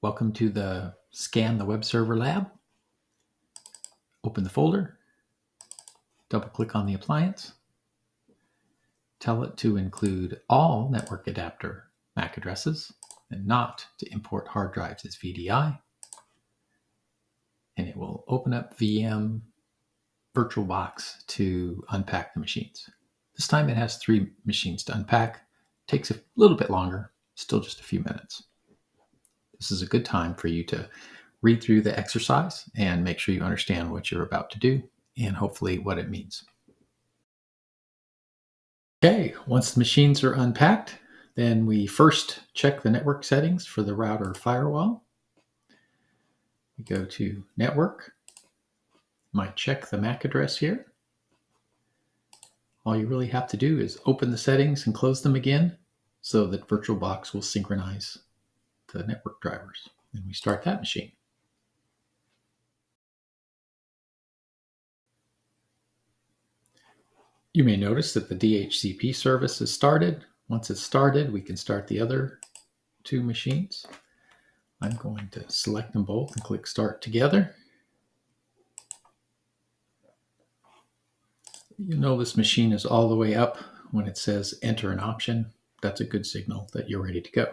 Welcome to the Scan the Web Server lab. Open the folder, double click on the appliance, tell it to include all network adapter MAC addresses and not to import hard drives as VDI. And it will open up VM VirtualBox to unpack the machines. This time it has three machines to unpack. Takes a little bit longer, still just a few minutes. This is a good time for you to read through the exercise and make sure you understand what you're about to do and hopefully what it means. Okay, once the machines are unpacked, then we first check the network settings for the router firewall. We go to network, might check the MAC address here. All you really have to do is open the settings and close them again so that VirtualBox will synchronize the network drivers. And we start that machine. You may notice that the DHCP service is started. Once it's started, we can start the other two machines. I'm going to select them both and click Start Together. You know this machine is all the way up when it says Enter an option. That's a good signal that you're ready to go.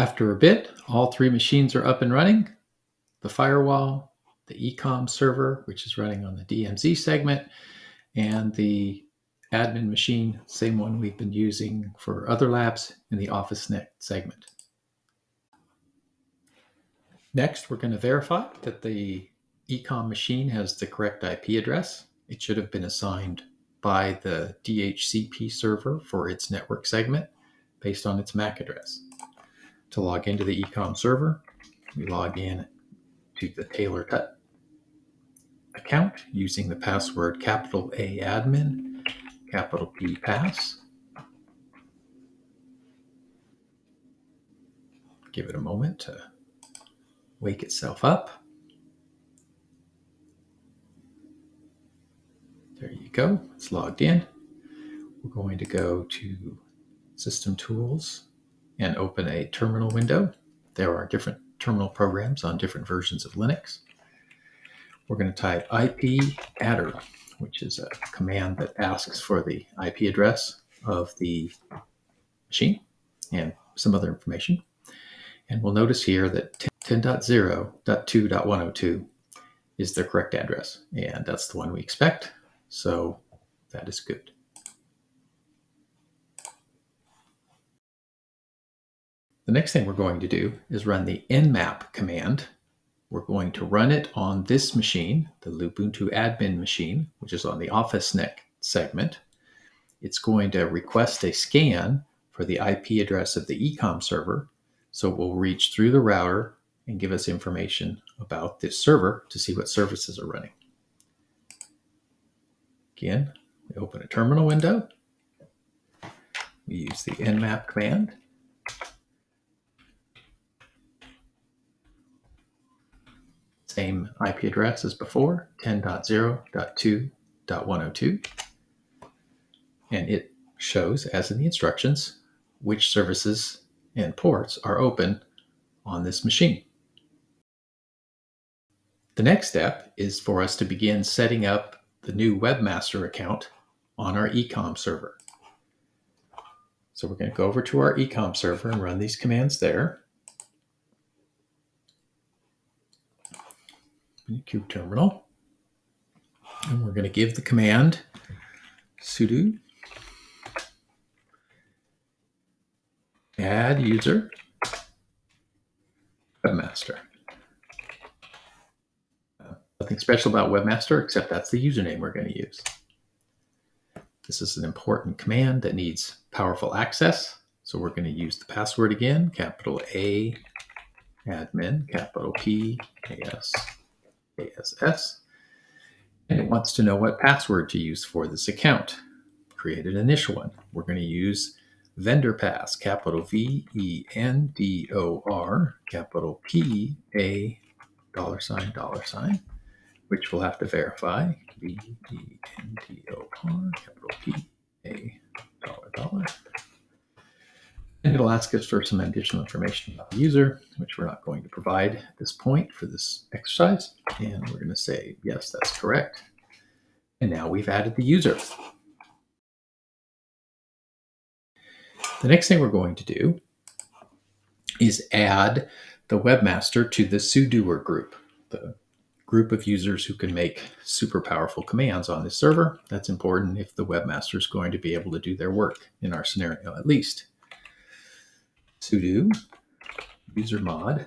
After a bit, all three machines are up and running. The firewall, the ecom server, which is running on the DMZ segment, and the admin machine, same one we've been using for other labs in the OfficeNet segment. Next, we're going to verify that the ecom machine has the correct IP address. It should have been assigned by the DHCP server for its network segment based on its MAC address to log into the ecom server. We log in to the Taylor Tut account using the password capital A admin, capital P pass. Give it a moment to wake itself up. There you go, it's logged in. We're going to go to System Tools, and open a terminal window. There are different terminal programs on different versions of Linux. We're going to type IP adder, which is a command that asks for the IP address of the machine and some other information. And we'll notice here that 10.0.2.102 is the correct address, and that's the one we expect. So that is good. The next thing we're going to do is run the nmap command. We're going to run it on this machine, the Lubuntu admin machine, which is on the office OfficeNet segment. It's going to request a scan for the IP address of the ecom server. So it will reach through the router and give us information about this server to see what services are running. Again, we open a terminal window. We use the nmap command same IP address as before, 10.0.2.102. And it shows, as in the instructions, which services and ports are open on this machine. The next step is for us to begin setting up the new webmaster account on our ecom server. So we're going to go over to our ecom server and run these commands there. QTerminal. And we're going to give the command sudo add user webmaster. Uh, nothing special about webmaster except that's the username we're going to use. This is an important command that needs powerful access. So we're going to use the password again, capital A admin, capital P A S ASS, and it wants to know what password to use for this account. Create an initial one. We're going to use vendor pass, capital V E N D O R, capital P A, dollar sign, dollar sign, which we'll have to verify. V E N D O R, capital P A, dollar, dollar it'll ask us for some additional information about the user, which we're not going to provide at this point for this exercise. And we're going to say, yes, that's correct. And now we've added the user. The next thing we're going to do is add the webmaster to the sudoer group, the group of users who can make super powerful commands on this server. That's important if the webmaster is going to be able to do their work in our scenario at least. Sudo user mod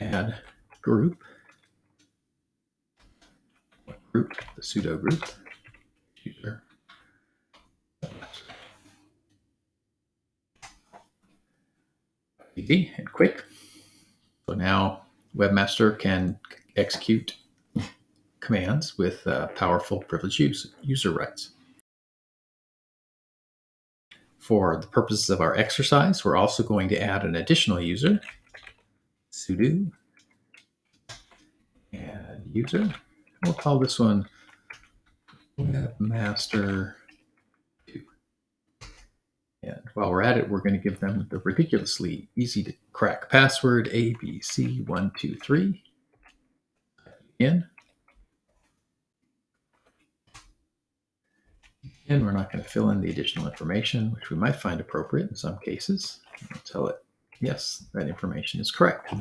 add group group the sudo group user easy and quick. So now Webmaster can execute commands with uh, powerful privileged use, user rights. For the purposes of our exercise, we're also going to add an additional user, sudo add user. We'll call this one webmaster2. and while we're at it, we're going to give them the ridiculously easy to crack password ABC123. In. We're not going to fill in the additional information, which we might find appropriate in some cases. We'll tell it, yes, that information is correct.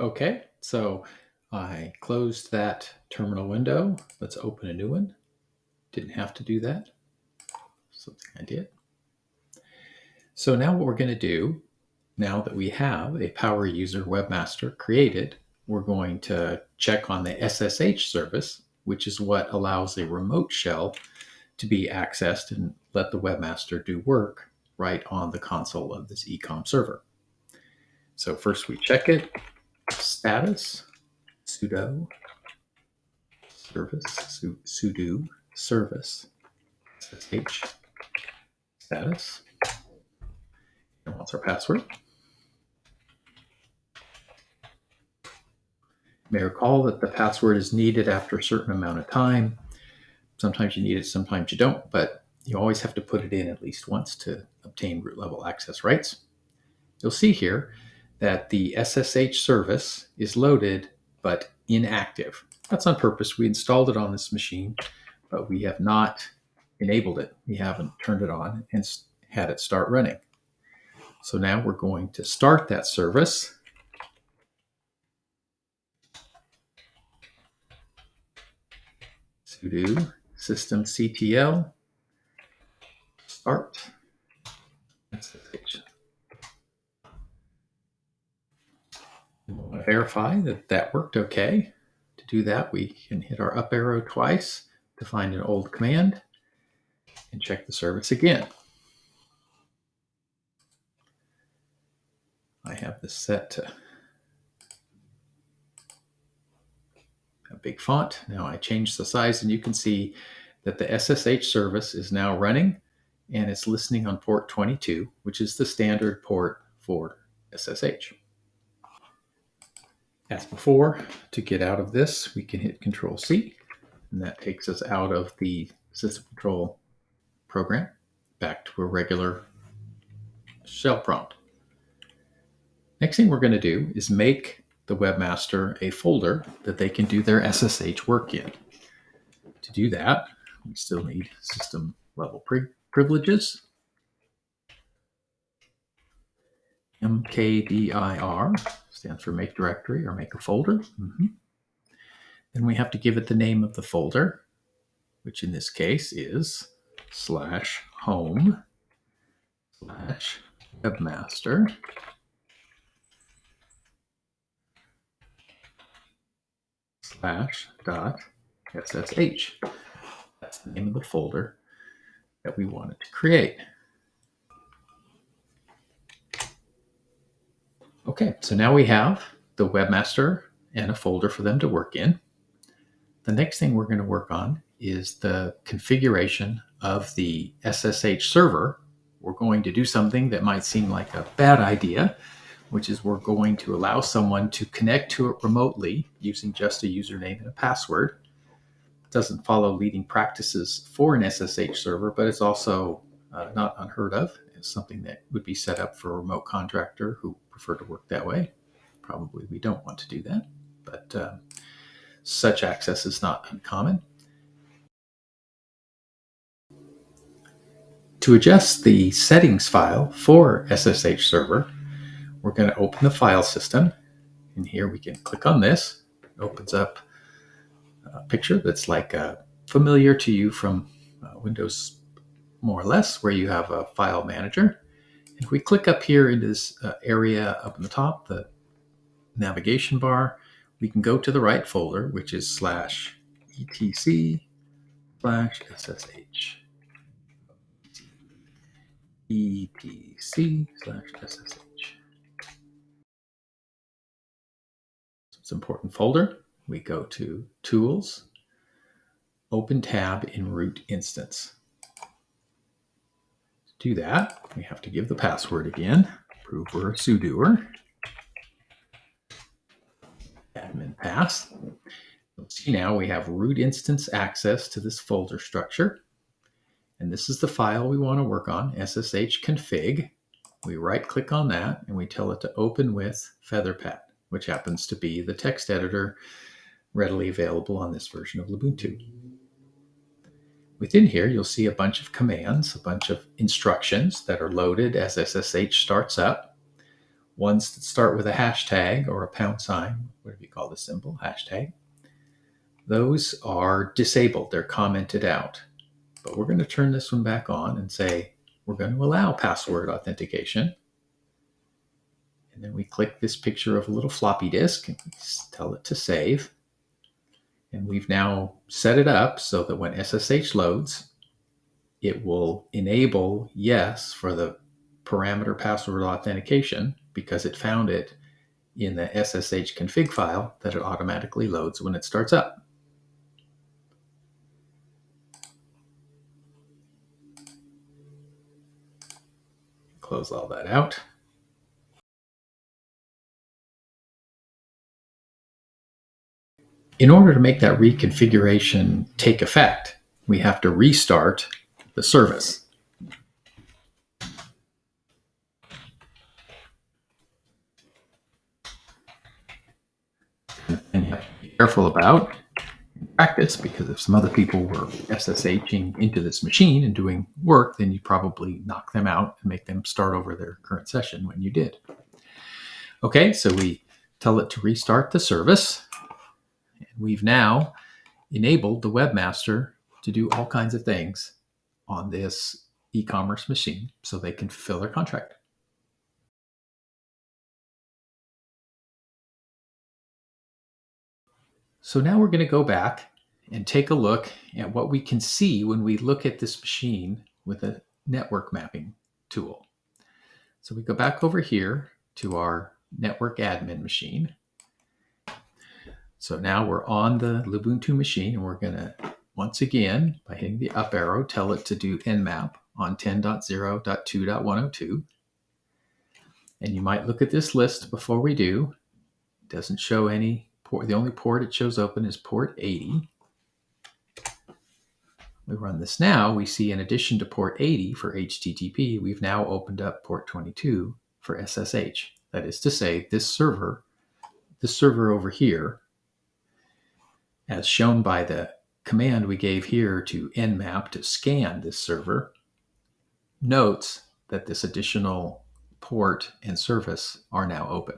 Okay, so I closed that terminal window. Let's open a new one. Didn't have to do that. Something I did. So now what we're going to do, now that we have a power user webmaster created, we're going to check on the SSH service, which is what allows a remote shell to be accessed and let the webmaster do work right on the console of this ecom server. So first we check it status sudo service su, sudo service ssh status what's our password you may recall that the password is needed after a certain amount of time sometimes you need it sometimes you don't but you always have to put it in at least once to obtain root level access rights you'll see here that the SSH service is loaded but inactive. That's on purpose. We installed it on this machine, but we have not enabled it. We haven't turned it on and had it start running. So now we're going to start that service. sudo systemctl start verify that that worked okay. To do that, we can hit our up arrow twice to find an old command and check the service again. Set a big font. Now I change the size and you can see that the SSH service is now running and it's listening on port 22, which is the standard port for SSH. As before, to get out of this, we can hit Control C, and that takes us out of the system control program back to a regular shell prompt. Next thing we're going to do is make the webmaster a folder that they can do their SSH work in. To do that, we still need system level pri privileges. mkdir stands for make directory or make a folder. Mm -hmm. Then we have to give it the name of the folder, which in this case is slash home slash webmaster slash dot ssh. That's the name of the folder that we wanted to create. Okay, so now we have the webmaster and a folder for them to work in. The next thing we're going to work on is the configuration of the SSH server. We're going to do something that might seem like a bad idea. Which is we're going to allow someone to connect to it remotely using just a username and a password. It doesn't follow leading practices for an SSH server, but it's also uh, not unheard of. It's something that would be set up for a remote contractor who prefer to work that way. Probably we don't want to do that, but uh, such access is not uncommon. To adjust the settings file for SSH server, we're going to open the file system. And here we can click on this. It opens up a picture that's like uh, familiar to you from uh, Windows more or less, where you have a file manager. If we click up here into this uh, area up in the top, the navigation bar, we can go to the right folder, which is slash etc slash ssh etc slash ssh. Important folder. We go to Tools, Open tab in Root Instance. To do that, we have to give the password again. Prove we're a sudoer. Admin pass. You'll see now we have root instance access to this folder structure. And this is the file we want to work on, ssh config. We right click on that and we tell it to open with Featherpad, which happens to be the text editor readily available on this version of Ubuntu. Within here, you'll see a bunch of commands, a bunch of instructions that are loaded as SSH starts up. Ones that start with a hashtag or a pound sign, whatever you call the symbol, hashtag. Those are disabled, they're commented out. But we're going to turn this one back on and say we're going to allow password authentication. And then we click this picture of a little floppy disk and tell it to save. And we've now set it up so that when SSH loads, it will enable yes for the parameter password authentication because it found it in the SSH config file that it automatically loads when it starts up. close all that out. In order to make that reconfiguration take effect, we have to restart the service. And you have to be careful about practice because if some other people were SSHing into this machine and doing work, then you'd probably knock them out and make them start over their current session when you did. Okay, so we tell it to restart the service. We've now enabled the webmaster to do all kinds of things on this e-commerce machine so they can fulfill their contract. So now we're going to go back and take a look at what we can see when we look at this machine with a network mapping tool. So we go back over here to our network admin machine. So now we're on the Lubuntu machine and we're going to, once again, by hitting the up arrow, tell it to do nmap on 10.0.2.102. And you might look at this list before we do. It doesn't show any port. The only port it shows open is port 80. We run this now, we see in addition to port 80 for HTTP, we've now opened up port 22 for SSH. That is to say, this server, this server over here, as shown by the command we gave here to nmap to scan this server, notes that this additional port and service are now open.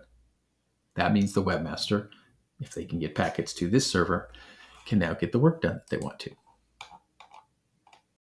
That means the webmaster if they can get packets to this server, can now get the work done that they want to.